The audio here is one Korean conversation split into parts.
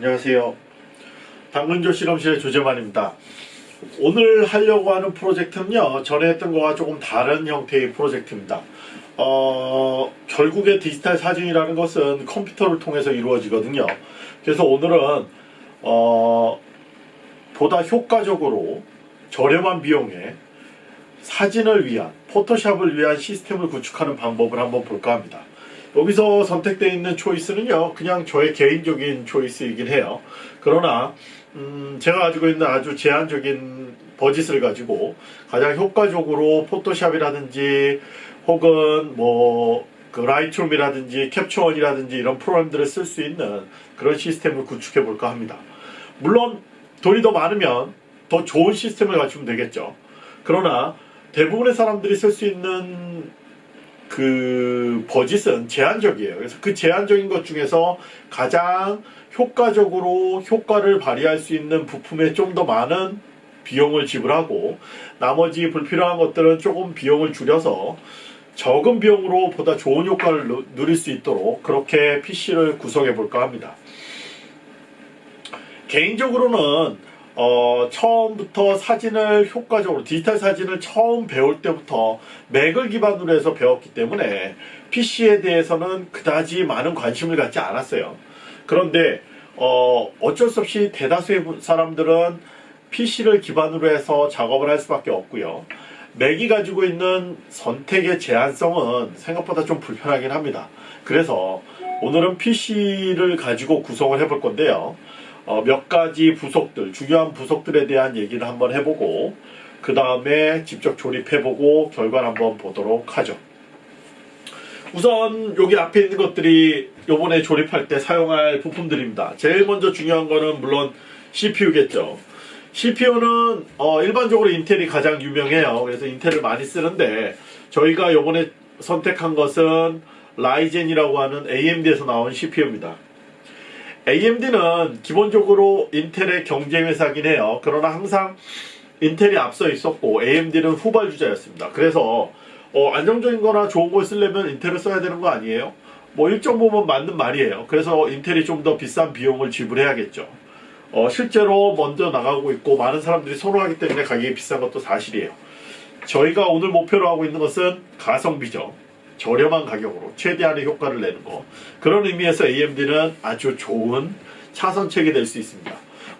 안녕하세요. 당근조 실험실의 조재만입니다. 오늘 하려고 하는 프로젝트는요, 전에 했던 거와 조금 다른 형태의 프로젝트입니다. 어, 결국에 디지털 사진이라는 것은 컴퓨터를 통해서 이루어지거든요. 그래서 오늘은, 어, 보다 효과적으로 저렴한 비용에 사진을 위한, 포토샵을 위한 시스템을 구축하는 방법을 한번 볼까 합니다. 여기서 선택되어 있는 choice는요, 그냥 저의 개인적인 choice이긴 해요. 그러나, 음, 제가 가지고 있는 아주 제한적인 버짓을 가지고 가장 효과적으로 Photoshop이라든지 혹은 뭐, 그 Lightroom이라든지 Capture One이라든지 이런 프로그램들을 쓸 수 있는 그런 시스템을 구축해 볼까 합니다. 물론 돈이 더 많으면 더 좋은 시스템을 갖추면 되겠죠. 그러나 대부분의 사람들이 쓸 수 있는 그 버짓은 제한적이에요. 그래서 그 제한적인 것 중에서 가장 효과적으로 효과를 발휘할 수 있는 부품에 좀 더 많은 비용을 지불하고 나머지 불필요한 것들은 조금 비용을 줄여서 적은 비용으로 보다 좋은 효과를 누- 누릴 수 있도록 그렇게 PC를 구성해 볼까 합니다. 개인적으로는 어, 처음부터 사진을 효과적으로 디지털 사진을 처음 배울 때부터 맥을 기반으로 해서 배웠기 때문에 PC에 대해서는 그다지 많은 관심을 갖지 않았어요. 그런데 어, 어쩔 수 없이 대다수의 분- 사람들은 PC를 기반으로 해서 작업을 할 수밖에 없고요. 맥이 가지고 있는 선택의 제한성은 생각보다 좀 불편하긴 합니다. 그래서 오늘은 PC를 가지고 구성을 해볼 건데요. 어, 몇 가지 부속들, 중요한 부속들에 대한 얘기를 한번 해보고, 그 다음에 직접 조립해보고, 결과를 한번 보도록 하죠. 우선, 여기 앞에 있는 것들이 요번에 조립할 때 사용할 부품들입니다. 제일 먼저 중요한 거는 물론 CPU겠죠. CPU는 일반적으로 인텔이 가장 유명해요. 그래서 인텔을 많이 쓰는데, 저희가 요번에 선택한 것은 라이젠이라고 하는 AMD에서 나온 CPU입니다. AMD는 기본적으로 인텔의 경쟁 회사긴 해요. 그러나 항상 인텔이 앞서 있었고 AMD는 후발주자였습니다. 그래서 어, 안정적인 거나 좋은 걸 쓰려면 인텔을 써야 되는 거 아니에요? 뭐 일정 부분 맞는 말이에요. 그래서 인텔이 좀 더 비싼 비용을 지불해야겠죠. 어, 실제로 먼저 나가고 있고 많은 사람들이 선호하기 때문에 가격이 비싼 것도 사실이에요. 저희가 오늘 목표로 하고 있는 것은 가성비죠. 저렴한 가격으로 최대한의 효과를 내는 거. 그런 의미에서 AMD는 아주 좋은 차선책이 될 수 있습니다.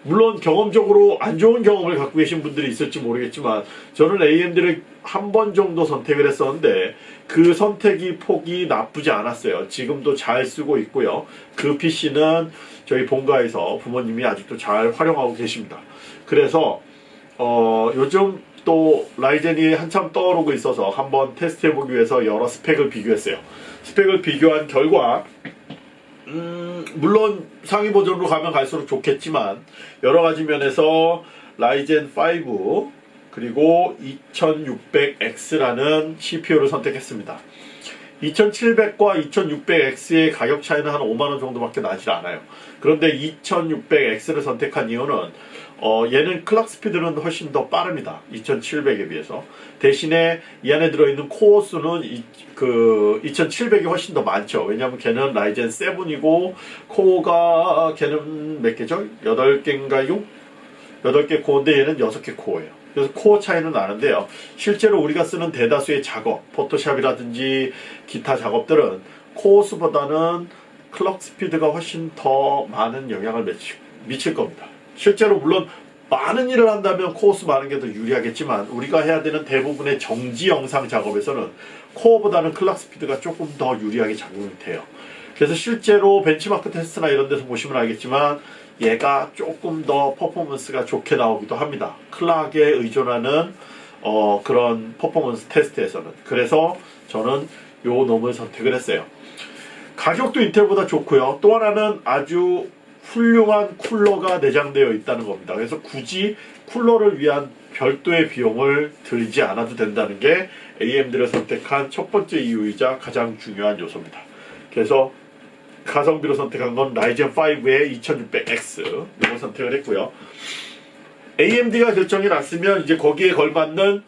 물론 경험적으로 안 좋은 경험을 갖고 계신 분들이 있을지 모르겠지만 저는 AMD를 한 번 정도 선택을 했었는데 그 선택이 폭이 나쁘지 않았어요. 지금도 잘 쓰고 있고요. 그 PC는 저희 본가에서 부모님이 아직도 잘 활용하고 계십니다. 그래서 어, 요즘 또 라이젠이 한참 떠오르고 있어서 한번 테스트해보기 위해서 여러 스펙을 비교했어요. 스펙을 비교한 결과 음, 물론 상위 버전으로 가면 갈수록 좋겠지만 여러 가지 면에서 라이젠 5 그리고 2600X라는 CPU를 선택했습니다. 2700과 2600X의 가격 차이는 한 5만원 정도밖에 나질 않아요. 그런데 2600X를 선택한 이유는 어, 얘는 clock speed는 훨씬 더 빠릅니다. 2700에 비해서. 대신에 이 안에 들어있는 코어 수는 이, 그 2700이 훨씬 더 많죠. 왜냐하면 걔는 Ryzen 7이고 코어가 걔는 몇 개죠? 8개인가요? 8개 코어인데 얘는 6개 코어예요. 그래서 코어 차이는 나는데요. 실제로 우리가 쓰는 대다수의 작업, Photoshop이라든지 기타 작업들은 코어 수보다는 clock speed가 훨씬 더 많은 영향을 미칠 겁니다. 실제로 물론 많은 일을 한다면 코어 수 많은 게 더 유리하겠지만 우리가 해야 되는 대부분의 정지 영상 작업에서는 코어보다는 clock speed가 조금 더 유리하게 작용이 돼요. 그래서 실제로 벤치마크 테스트나 이런 데서 보시면 알겠지만 얘가 조금 더 퍼포먼스가 좋게 나오기도 합니다. clock에 의존하는 어, 그런 퍼포먼스 테스트에서는. 그래서 저는 요 놈을 선택을 했어요. 가격도 인텔보다 좋고요. 또 하나는 아주 훌륭한 쿨러가 내장되어 있다는 겁니다. 그래서 굳이 쿨러를 위한 별도의 비용을 들이지 않아도 된다는 게 AMD를 선택한 첫 번째 이유이자 가장 중요한 요소입니다. 그래서 가성비로 선택한 건 라이젠 5의 2600X 이걸 선택을 했고요. AMD가 결정이 났으면 이제 거기에 걸맞는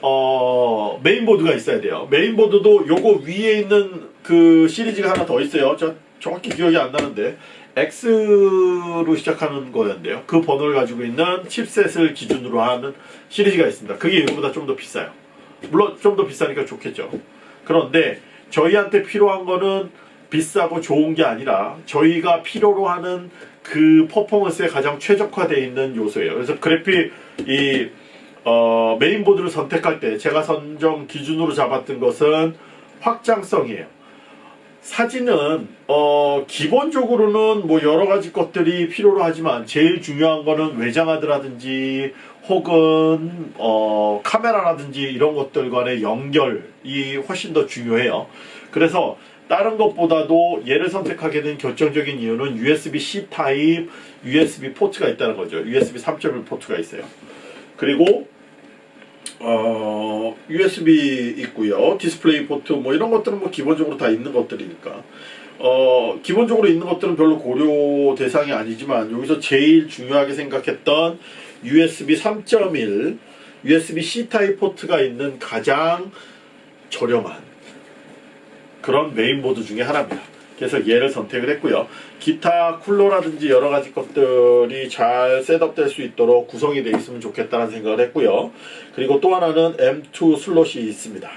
어, 메인보드가 있어야 돼요. 메인보드도 요거 위에 있는 그 시리즈가 하나 더 있어요. 저 정확히 기억이 안 나는데 X로 시작하는 거였는데요. 그 번호를 가지고 있는 칩셋을 기준으로 하는 시리즈가 있습니다. 그게 이거보다 좀 더 비싸요. 물론 좀 더 비싸니까 좋겠죠. 그런데 저희한테 필요한 거는 비싸고 좋은 게 아니라 저희가 필요로 하는 그 퍼포먼스에 가장 최적화되어 있는 요소예요. 그래서 그래픽 이 어, 메인보드를 선택할 때 제가 선정 기준으로 잡았던 것은 확장성이에요. 사진은 어, 기본적으로는 뭐 여러 가지 것들이 필요로 하지만 제일 중요한 거는 외장하드라든지 혹은 어, 카메라라든지 이런 것들 간의 연결이 훨씬 더 중요해요. 그래서 다른 것보다도 얘를 선택하게 된 결정적인 이유는 USB-C 타입 USB 포트가 있다는 거죠. USB 3.1 포트가 있어요. 그리고 어, USB 있고요. 디스플레이 포트 뭐 이런 것들은 뭐 기본적으로 다 있는 것들이니까. 어, 기본적으로 있는 것들은 별로 고려 대상이 아니지만 여기서 제일 중요하게 생각했던 USB 3.1 USB-C 타입 포트가 있는 가장 저렴한 그런 메인보드 중에 하나입니다. 그래서 얘를 선택을 했고요. 기타 쿨러라든지 여러 가지 것들이 잘 setup될 수 있도록 구성이 되어 있으면 좋겠다는 생각을 했고요. 그리고 또 하나는 M2 슬롯이 있습니다.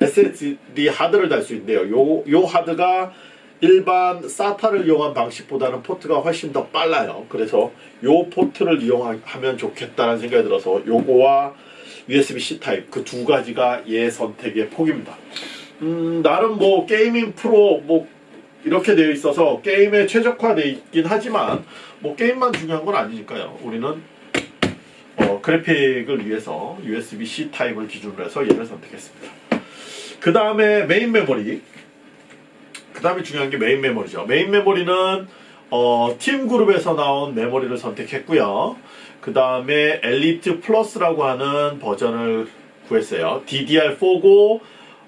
SSD 하드를 달 수 있는데요. 요, 요 하드가 일반 SATA를 이용한 방식보다는 포트가 훨씬 더 빨라요. 그래서 요 포트를 이용하면 좋겠다는 생각이 들어서 요거와 USB-C 타입 그 두 가지가 얘 선택의 폭입니다. 음, 나름 뭐 Gaming Pro 뭐 이렇게 되어 있어서 게임에 최적화되어 있긴 하지만 뭐 게임만 중요한 건 아니니까요. 우리는 어, 그래픽을 위해서 USB-C 타입을 기준으로 해서 얘를 선택했습니다. 그 다음에 메인 메모리. 그 다음에 중요한 게 메인 메모리죠. 메인 메모리는 어, Team Group에서 나온 메모리를 선택했고요. 그 다음에 Elite Plus라고 하는 버전을 구했어요. DDR4고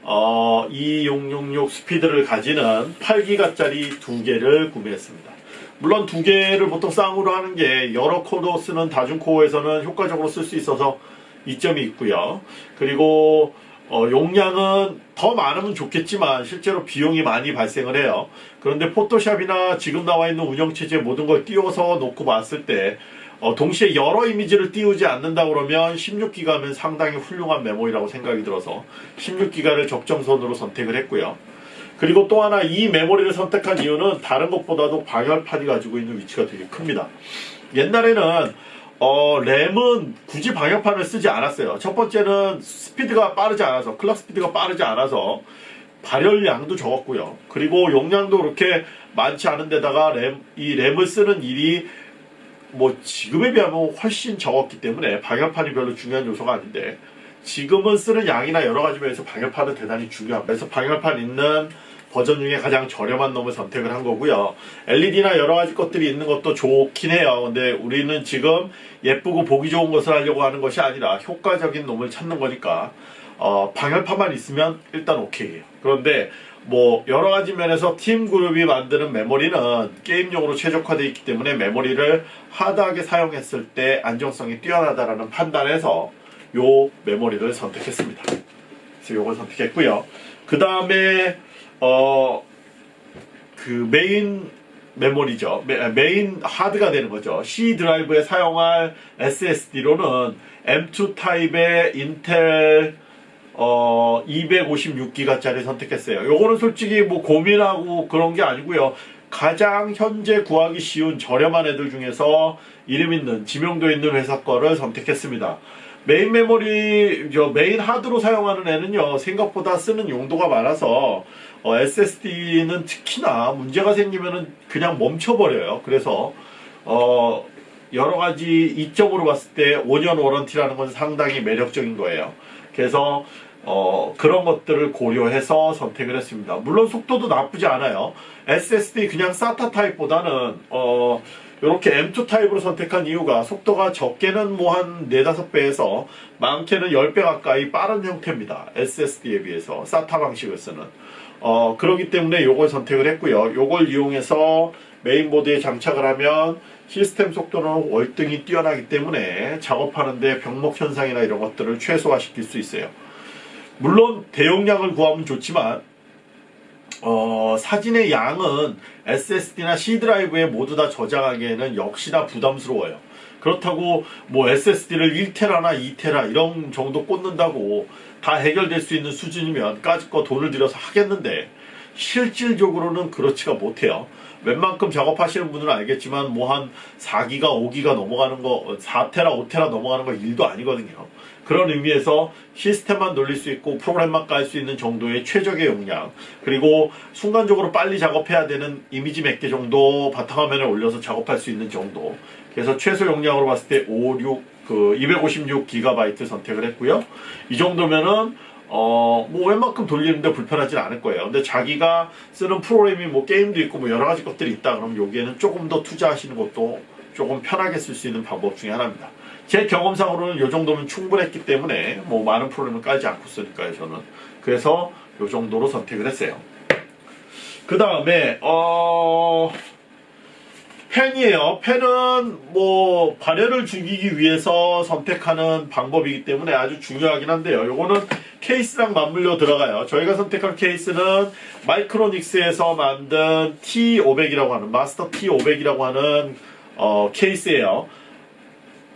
어, 2666 speed를 가지는 8기가짜리 두 개를 구매했습니다. 물론 두 개를 보통 쌍으로 하는 게 여러 코어 쓰는 다중코어에서는 효과적으로 쓸 수 있어서 이점이 있고요. 그리고 어, 용량은 더 많으면 좋겠지만 실제로 비용이 많이 발생을 해요. 그런데 Photoshop이나 지금 나와 있는 운영체제 모든 걸 띄워서 놓고 봤을 때 어, 동시에 여러 이미지를 띄우지 않는다 그러면 16기가면 상당히 훌륭한 메모리라고 생각이 들어서 16기가를 적정선으로 선택을 했고요. 그리고 또 하나 이 메모리를 선택한 이유는 다른 것보다도 방열판이 가지고 있는 위치가 되게 큽니다. 옛날에는 어, 램은 굳이 방열판을 쓰지 않았어요. 첫 번째는 스피드가 빠르지 않아서 클락 스피드가 빠르지 않아서 발열량도 적었고요. 그리고 용량도 그렇게 많지 않은 데다가 램, 이 램을 쓰는 일이 뭐 지금에 비하면 훨씬 적었기 때문에 방열판이 별로 중요한 요소가 아닌데 지금은 쓰는 양이나 여러 가지 면에서 방열판은 대단히 중요합니다. 그래서 방열판 있는 버전 중에 가장 저렴한 놈을 선택을 한 거고요. LED나 여러 가지 것들이 있는 것도 좋긴 해요. 근데 우리는 지금 예쁘고 보기 좋은 것을 하려고 하는 것이 아니라 효과적인 놈을 찾는 거니까 어, 방열판만 있으면 일단 오케이예요. 그런데 뭐 여러 가지 면에서 Team Group이 만드는 메모리는 게임용으로 최적화되어 있기 때문에 메모리를 hard하게 사용했을 때 안정성이 뛰어나다라는 판단에서 요 메모리를 선택했습니다. 그래서 요걸 선택했고요. 그 다음에 어 그 메인 메모리죠. 메, 인 하드가 되는 거죠. C 드라이브에 사용할 SSD로는 M2 타입의 인텔 어 256기가짜리 선택했어요. 요거는 솔직히 뭐 고민하고 그런 게 아니고요. 가장 현재 구하기 쉬운 저렴한 애들 중에서 이름 있는 지명도 있는 회사 거를 선택했습니다. 메인 메모리 저 메인 하드로 사용하는 애는요 생각보다 쓰는 용도가 많아서 어, SSD는 특히나 문제가 생기면은 그냥 멈춰버려요. 그래서 어, 여러 가지 이점으로 봤을 때 5년 warranty라는 건 상당히 매력적인 거예요. 그래서 어, 그런 것들을 고려해서 선택을 했습니다. 물론 속도도 나쁘지 않아요. SSD 그냥 SATA 타입보다는 어, 이렇게 M2 타입으로 선택한 이유가 속도가 적게는 뭐 한 4, 5배에서 많게는 10배 가까이 빠른 형태입니다. SSD에 비해서 SATA 방식을 쓰는 어, 그렇기 때문에 이걸 선택을 했고요. 이걸 이용해서 메인보드에 장착을 하면 시스템 속도는 월등히 뛰어나기 때문에 작업하는데 병목 현상이나 이런 것들을 최소화시킬 수 있어요. 물론 대용량을 구하면 좋지만 어, 사진의 양은 SSD나 C 드라이브에 모두 다 저장하기에는 역시나 부담스러워요. 그렇다고 뭐 SSD를 1테라나 2테라 이런 정도 꽂는다고 다 해결될 수 있는 수준이면 까짓거 돈을 들여서 하겠는데 실질적으로는 그렇지가 못해요. 웬만큼 작업하시는 분들은 알겠지만 뭐 한 4기가 5기가 넘어가는 거 4테라 5테라 넘어가는 거 일도 아니거든요. 그런 의미에서 시스템만 돌릴 수 있고 프로그램만 깔 수 있는 정도의 최적의 용량 그리고 순간적으로 빨리 작업해야 되는 이미지 몇 개 정도 바탕화면에 올려서 작업할 수 있는 정도 그래서 최소 용량으로 봤을 때 5, 6, 그 256GB 선택을 했고요. 이 정도면은 어, 뭐 웬만큼 돌리는데 불편하진 않을 거예요. 근데 자기가 쓰는 프로그램이 뭐 게임도 있고 뭐 여러 가지 것들이 있다 그러면 여기에는 조금 더 투자하시는 것도 조금 편하게 쓸 수 있는 방법 중에 하나입니다. 제 경험상으로는 이 정도면 충분했기 때문에 뭐 많은 프로그램을 깔지 않고 쓰니까요 저는 그래서 이 정도로 선택을 했어요 그 다음에 어 펜이에요. 펜은 뭐 발열을 죽이기 위해서 선택하는 방법이기 때문에 아주 중요하긴 한데요. 요거는 케이스랑 맞물려 들어가요. 저희가 선택한 케이스는 마이크로닉스에서 만든 T500이라고 하는 마스터 T500이라고 하는 어, 케이스예요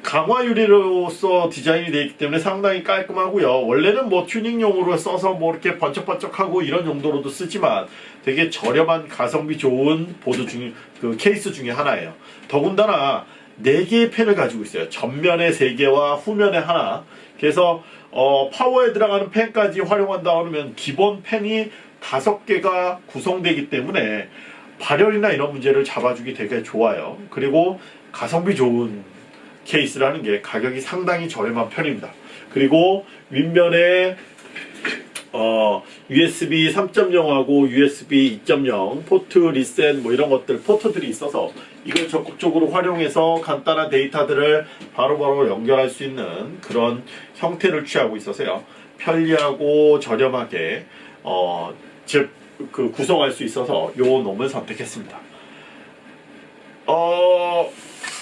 강화 유리로서 디자인이 되어 있기 때문에 상당히 깔끔하고요. 원래는 뭐 튜닝용으로 써서 뭐 이렇게 번쩍번쩍하고 이런 용도로도 쓰지만 되게 저렴한 가성비 좋은 보드 중, 그 케이스 중에 하나예요. 더군다나 4개의 팬을 가지고 있어요. 전면에 3개와 후면에 하나. 그래서 어, 파워에 들어가는 팬까지 활용한다 하면 기본 팬이 5개가 구성되기 때문에 발열이나 이런 문제를 잡아주기 되게 좋아요. 그리고 가성비 좋은 케이스라는 게 가격이 상당히 저렴한 편입니다. 그리고 윗면에 어, USB 3.0하고 USB 2.0 포트 리셋 뭐 이런 것들 포트들이 있어서 이걸 적극적으로 활용해서 간단한 데이터들을 바로바로 연결할 수 있는 그런 형태를 취하고 있어서요. 편리하고 저렴하게 어, 즉 그 구성할 수 있어서 요 놈을 선택했습니다. 어,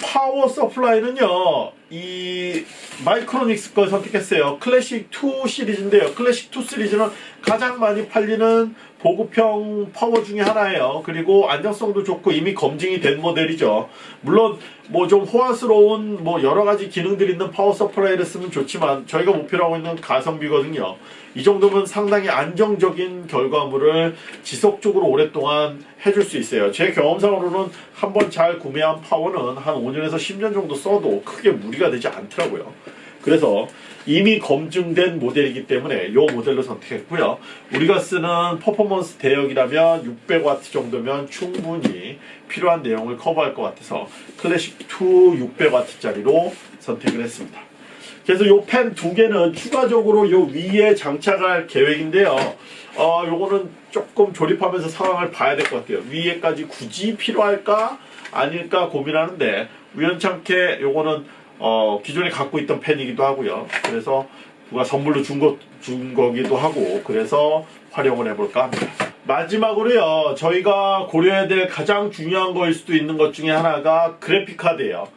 power supply는요 이 Micronics 걸 선택했어요. 클래식 2 시리즈인데요. 클래식 2 시리즈는 가장 많이 팔리는 보급형 파워 중에 하나예요. 그리고 안정성도 좋고 이미 검증이 된 모델이죠. 물론 뭐 좀 호화스러운 뭐 여러가지 기능들이 있는 power supply를 쓰면 좋지만 저희가 목표로 하고 있는 가성비거든요. 이 정도면 상당히 안정적인 결과물을 지속적으로 오랫동안 해줄 수 있어요. 제 경험상으로는 한 번 잘 구매한 파워는 한 5년에서 10년 정도 써도 크게 무리가 되지 않더라고요. 그래서 이미 검증된 모델이기 때문에 이 모델로 선택했고요. 우리가 쓰는 퍼포먼스 대역이라면 600W 정도면 충분히 필요한 내용을 커버할 것 같아서 클래식 2 600W짜리로 선택을 했습니다. 그래서 이 펜 두 개는 추가적으로 이 위에 장착할 계획인데요. 어, 요거는 조금 조립하면서 상황을 봐야 될 것 같아요. 위에까지 굳이 필요할까? 아닐까 고민하는데 우연찮게 요거는 어, 기존에 갖고 있던 펜이기도 하고요. 그래서 누가 선물로 준, 거, 준 거기도 하고 그래서 활용을 해볼까 합니다. 마지막으로요. 저희가 고려해야 될 가장 중요한 거일 수도 있는 것 중에 하나가 그래픽카드예요.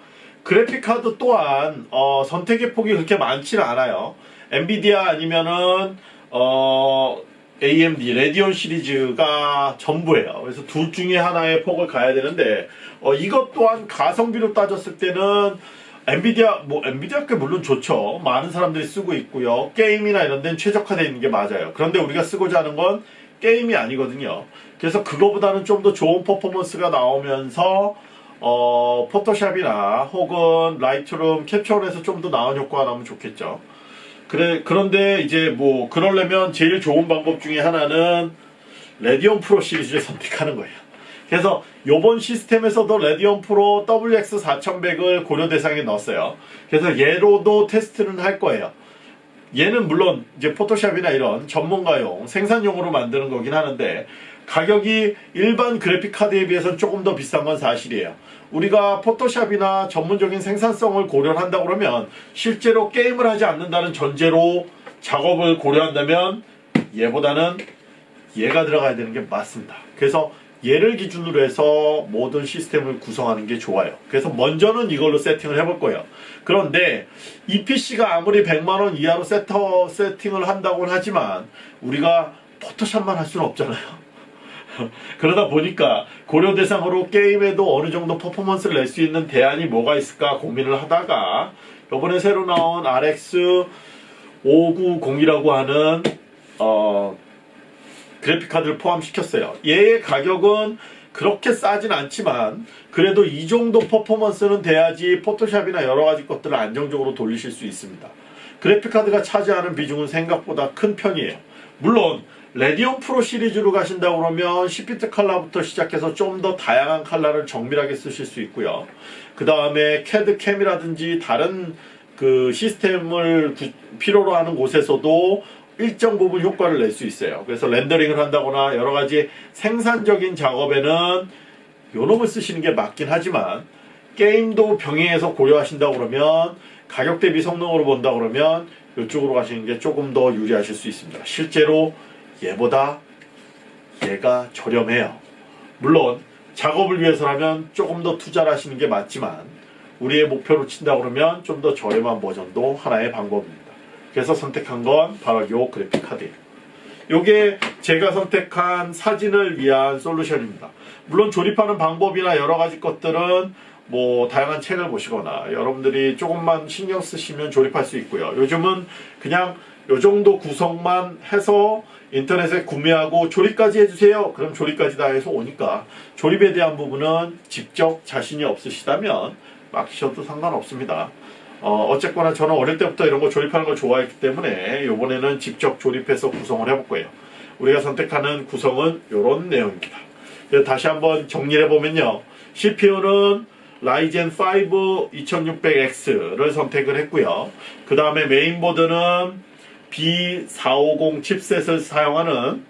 그래픽카드 또한 어, 선택의 폭이 그렇게 많지는 않아요. 엔비디아 아니면은 어, AMD Radeon 시리즈가 전부예요. 그래서 둘 중에 하나의 폭을 가야 되는데 어, 이것 또한 가성비로 따졌을 때는 엔비디아 뭐 엔비디아 꽤 물론 좋죠. 많은 사람들이 쓰고 있고요. 게임이나 이런 데는 최적화되어 있는 게 맞아요. 그런데 우리가 쓰고자 하는 건 게임이 아니거든요. 그래서 그거보다는 좀 더 좋은 퍼포먼스가 나오면서 어, Photoshop이나 혹은 Lightroom 캡처를 좀더 나은 효과가 나오면 좋겠죠. 그래 그런데 이제 뭐 그러려면 제일 좋은 방법 중에 하나는 Radeon Pro 시리즈를 선택하는 거예요. 그래서 요번 시스템에서도 Radeon Pro WX4100을 고려 대상에 넣었어요. 그래서 얘로도 테스트는 할 거예요. 얘는 물론 이제 Photoshop이나 이런 전문가용 생산용으로 만드는 거긴 하는데 가격이 일반 그래픽 카드에 비해서는 조금 더 비싼 건 사실이에요. 우리가 포토샵이나 전문적인 생산성을 고려한다 그러면 실제로 게임을 하지 않는다는 전제로 작업을 고려한다면 얘보다는 얘가 들어가야 되는 게 맞습니다. 그래서 얘를 기준으로 해서 모든 시스템을 구성하는 게 좋아요. 그래서 먼저는 이걸로 세팅을 해볼 거예요. 그런데 이 PC가 아무리 100만원 이하로 세터, 세팅을 한다고는 하지만 우리가 포토샵만 할 수는 없잖아요. 그러다 보니까 고려 대상으로 게임에도 어느 정도 퍼포먼스를 낼 수 있는 대안이 뭐가 있을까 고민을 하다가 이번에 새로 나온 RX 590이라고 하는 어, 그래픽 카드를 포함시켰어요. 얘의 가격은 그렇게 싸진 않지만 그래도 이 정도 퍼포먼스는 돼야지 포토샵이나 여러 가지 것들을 안정적으로 돌리실 수 있습니다. 그래픽 카드가 차지하는 비중은 생각보다 큰 편이에요. 물론 Radeon Pro 시리즈로 가신다 그러면 십 비트 칼라부터 시작해서 좀 더 다양한 칼라를 정밀하게 쓰실 수 있고요. 그 다음에 캐드 캠이라든지 다른 그 시스템을 구- 필요로 하는 곳에서도 일정 부분 효과를 낼 수 있어요. 그래서 렌더링을 한다거나 여러 가지 생산적인 작업에는 요놈을 쓰시는 게 맞긴 하지만 게임도 병행해서 고려하신다 그러면 가격 대비 성능으로 본다 그러면 이쪽으로 가시는 게 조금 더 유리하실 수 있습니다. 실제로 얘보다 얘가 저렴해요. 물론 작업을 위해서라면 조금 더 투자를 하시는 게 맞지만 우리의 목표로 친다 그러면 좀 더 저렴한 버전도 하나의 방법입니다. 그래서 선택한 건 바로 요 그래픽 카드예요. 요게 제가 선택한 사진을 위한 솔루션입니다. 물론 조립하는 방법이나 여러 가지 것들은 뭐 다양한 책을 보시거나 여러분들이 조금만 신경 쓰시면 조립할 수 있고요. 요즘은 그냥 요 정도 구성만 해서 인터넷에 구매하고 조립까지 해주세요. 그럼 조립까지 다 해서 오니까 조립에 대한 부분은 직접 자신이 없으시다면 맡기셔도 상관없습니다. 어, 어쨌거나 저는 어릴 때부터 이런 거 조립하는 걸 좋아했기 때문에 이번에는 직접 조립해서 구성을 해볼 거예요. 우리가 선택하는 구성은 이런 내용입니다. 다시 한번 정리를 해보면요. CPU는 라이젠 5 2600X를 선택을 했고요. 그 다음에 메인보드는 B450 칩셋을 사용하는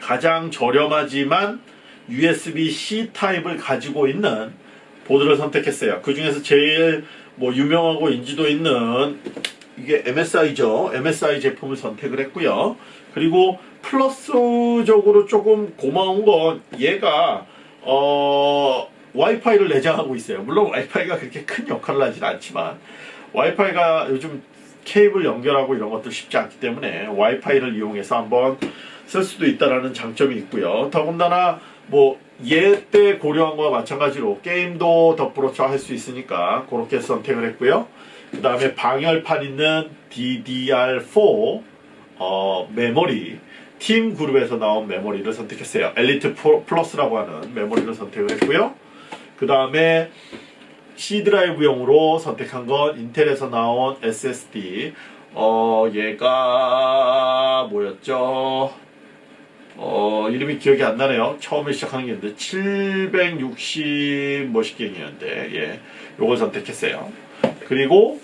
가장 저렴하지만 USB-C 타입을 가지고 있는 보드를 선택했어요. 그 중에서 제일 뭐 유명하고 인지도 있는 이게 MSI죠. MSI 제품을 선택을 했고요. 그리고 플러스적으로 조금 고마운 건 얘가 어 와이파이를 내장하고 있어요. 물론 와이파이가 그렇게 큰 역할을 하진 않지만 와이파이가 요즘 케이블 연결하고 이런 것들 쉽지 않기 때문에 와이파이를 이용해서 한번 쓸 수도 있다라는 장점이 있고요. 더군다나 뭐 얘때 고려한 거와 마찬가지로 게임도 덧불어쳐 할수 있으니까 그렇게 선택을 했고요. 그 다음에 방열판 있는 DDR4 어, 메모리 Team Group에서 나온 메모리를 선택했어요. Elite Plus라고 하는 메모리를 선택을 했고요. 그 다음에 C 드라이브용으로 선택한 건 인텔에서 나온 SSD. 어, 얘가 뭐였죠? 어, 이름이 기억이 안 나네요. 처음에 시작하는 게 있는데 760 뭐시경이었는데 예, 요걸 선택했어요. 그리고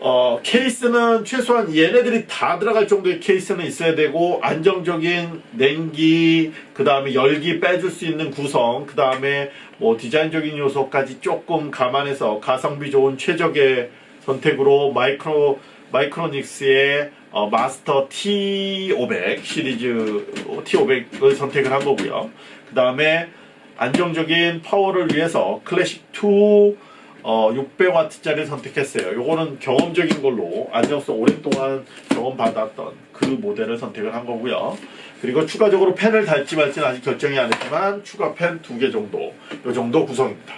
어, 케이스는 최소한 얘네들이 다 들어갈 정도의 케이스는 있어야 되고 안정적인 냉기 그 다음에 열기 빼줄 수 있는 구성 그 다음에 뭐 디자인적인 요소까지 조금 감안해서 가성비 좋은 최적의 선택으로 마이크로 마이크로닉스의 어, 마스터 T500 시리즈 T500을 선택을 한 거고요. 그 다음에 안정적인 파워를 위해서 클래식 2 어, 600W짜리를 선택했어요. 요거는 경험적인 걸로 안정성 오랫동안 경험받았던 그 모델을 선택을 한 거고요. 그리고 추가적으로 펜을 달지 말지는 아직 결정이 안 했지만 추가 펜 두 개 정도, 요 정도 구성입니다.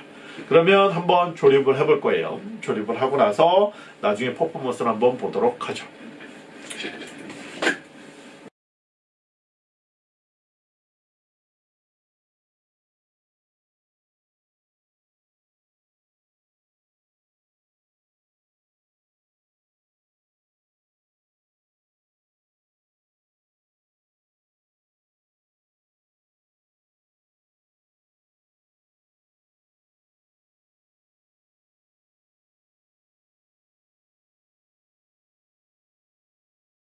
그러면 한번 조립을 해볼 거예요. 조립을 하고 나서 나중에 퍼포먼스를 한번 보도록 하죠.